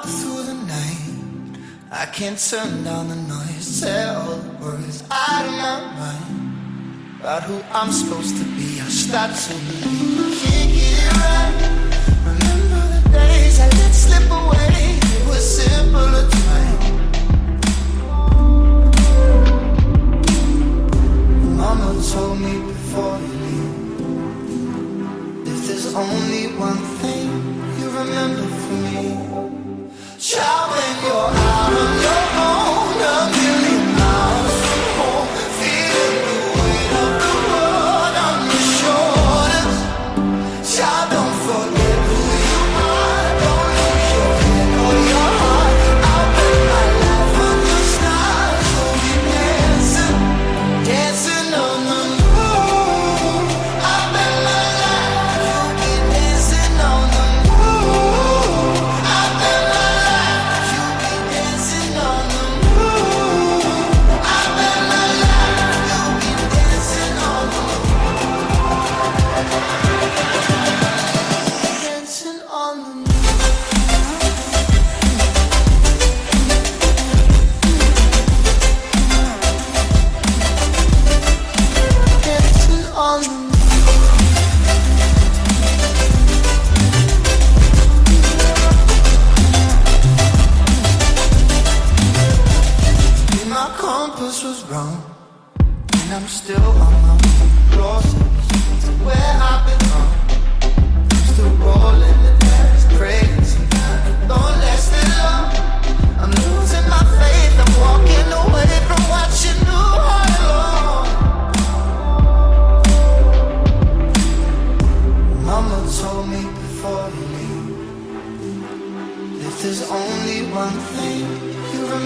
walk through the night. I can't turn down the noise. Say all the words out of my mind. About who I'm supposed to be. I start to believe. Can't get it right. Remember the days I let slip away. It was simpler time. Mama told me before you leave. If there's only one compass was wrong, and I'm still on my process to where I belong. I'm still rolling the dice, praying it don't last that long. I'm losing my faith, I'm walking away from what you knew all along. Mama told me before you leave. If there's only one thing you remember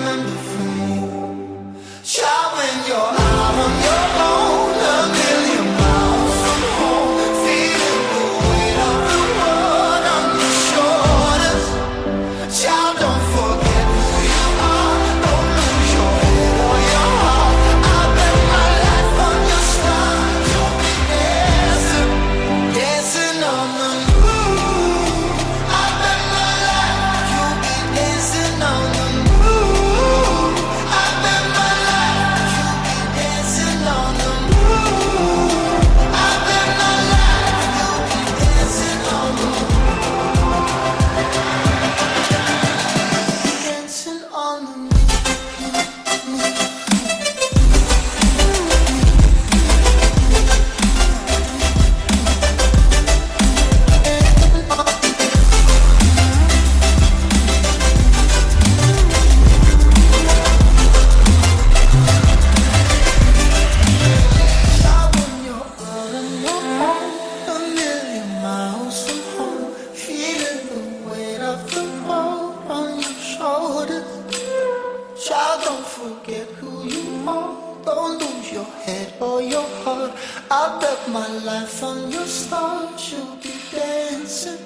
Don't lose your head or your heart. I bet my life on your stars. You'll be dancing,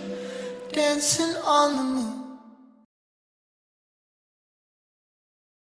dancing on the moon.